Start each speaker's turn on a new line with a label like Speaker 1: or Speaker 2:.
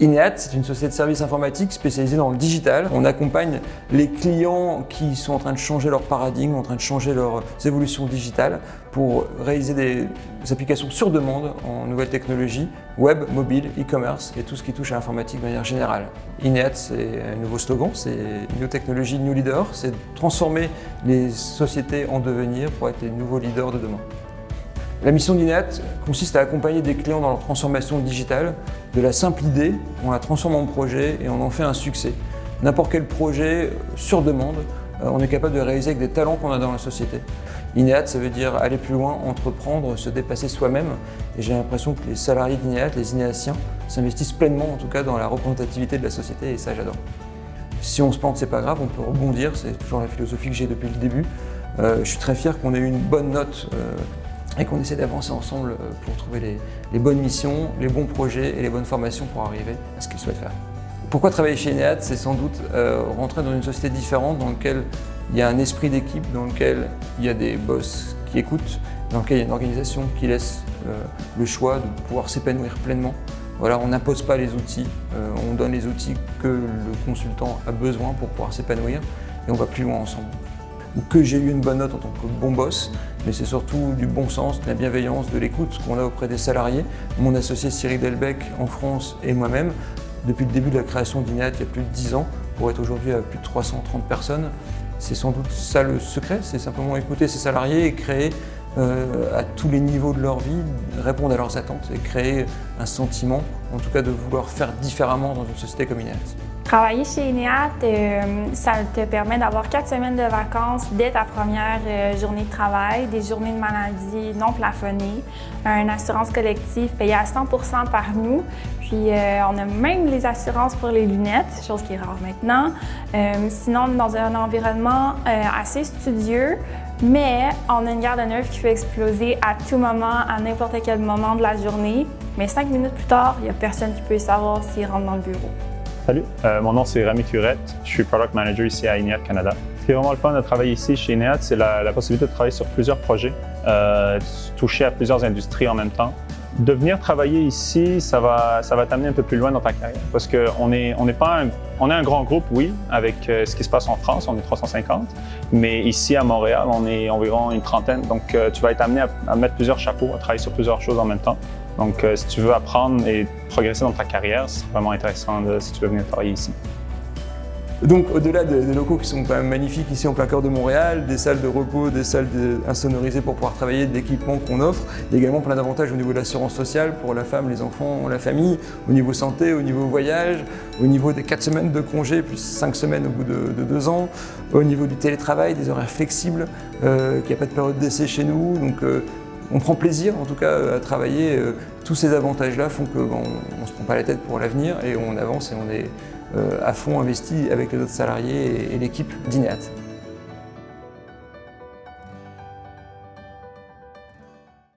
Speaker 1: INEAT, c'est une société de services informatiques spécialisée dans le digital. On accompagne les clients qui sont en train de changer leur paradigme, en train de changer leurs évolutions digitales pour réaliser des applications sur demande en nouvelles technologies, web, mobile, e-commerce et tout ce qui touche à l'informatique de manière générale. INEAT, c'est un nouveau slogan, c'est New Technology, New Leader, c'est transformer les sociétés en devenir pour être les nouveaux leaders de demain. La mission d'INET consiste à accompagner des clients dans leur transformation digitale. De la simple idée, on la transforme en projet et on en fait un succès. N'importe quel projet sur demande, euh, on est capable de réaliser avec des talents qu'on a dans la société. INEAT, ça veut dire aller plus loin, entreprendre, se dépasser soi-même. Et j'ai l'impression que les salariés d'INEAT, les INEATiens, s'investissent pleinement en tout cas dans la représentativité de la société et ça j'adore. Si on se plante, c'est pas grave, on peut rebondir, c'est toujours la philosophie que j'ai depuis le début. Euh, je suis très fier qu'on ait eu une bonne note euh, et qu'on essaie d'avancer ensemble euh, pour trouver les, bonnes missions, les bons projets et les bonnes formations pour arriver à ce qu'ils souhaitent faire. Pourquoi travailler chez Ineat C'est sans doute euh, rentrer dans une société différente dans laquelle il y a un esprit d'équipe, dans lequel il y a des boss qui écoutent, dans lequel il y a une organisation qui laisse euh, le choix de pouvoir s'épanouir pleinement. Voilà, on n'impose pas les outils, on donne les outils que le consultant a besoin pour pouvoir s'épanouir et on va plus loin ensemble ou que j'ai eu une bonne note en tant que bon boss, mais c'est surtout du bon sens, de la bienveillance, de l'écoute qu'on a auprès des salariés. Mon associé Cyril Delbecq en France et moi-même, depuis le début de la création d'INEAT il y a plus de 10 ans, pour être aujourd'hui à plus de 330 personnes, c'est sans doute ça le secret, c'est simplement écouter ses salariés et créer euh, à tous les niveaux de leur vie, répondre à leurs attentes et créer un sentiment, en tout cas de vouloir faire différemment dans une société comme INEAT.
Speaker 2: Travailler chez INEAT, euh, ça te permet d'avoir quatre semaines de vacances dès ta première euh, journée de travail, des journées de maladie non plafonnées, une assurance collective payée à 100% par nous, puis on a même les assurances pour les lunettes, chose qui est rare maintenant. sinon, dans un environnement assez studieux, mais on a une garde de nerfs qui peut exploser à tout moment, à n'importe quel moment de la journée. Mais cinq minutes plus tard, il n'y a personne qui peut savoir s'il rentre dans le bureau.
Speaker 3: Salut, euh, mon nom c'est Rami Curette, je suis Product Manager ici à INEAT Canada. Ce qui est vraiment le fun de travailler ici chez INEAT, c'est la, possibilité de travailler sur plusieurs projets, euh, toucher à plusieurs industries en même temps. De venir travailler ici, ça va, ça va t'amener un peu plus loin dans ta carrière parce qu'on est, on est pas un, on est un grand groupe, oui, avec euh, ce qui se passe en France, on est 350, mais ici à Montréal, on est environ une trentaine, donc euh, tu vas être amené à, mettre plusieurs chapeaux, à travailler sur plusieurs choses en même temps. Donc euh, si tu veux apprendre et progresser dans ta carrière, c'est vraiment intéressant si tu veux venir travailler ici.
Speaker 1: Donc au-delà des, locaux qui sont quand magnifiques ici en plein cœur de Montréal, des salles de repos, des salles insonorisées pour pouvoir travailler, d'équipements qu'on offre, il y a également plein d'avantages au niveau de l'assurance sociale pour la femme, les enfants, la famille, au niveau santé, au niveau voyage, au niveau des 4 semaines de congé plus 5 semaines au bout de, de 2 ans, au niveau du télétravail, des horaires flexibles, euh, qu'il n'y a pas de période d'essai chez nous, euh, on prend plaisir en tout cas à travailler. Euh, tous ces avantages-là font qu'on ne se prend pas la tête pour l'avenir et on avance et on est euh, à fond investi avec les autres salariés et, l'équipe d'INEAT.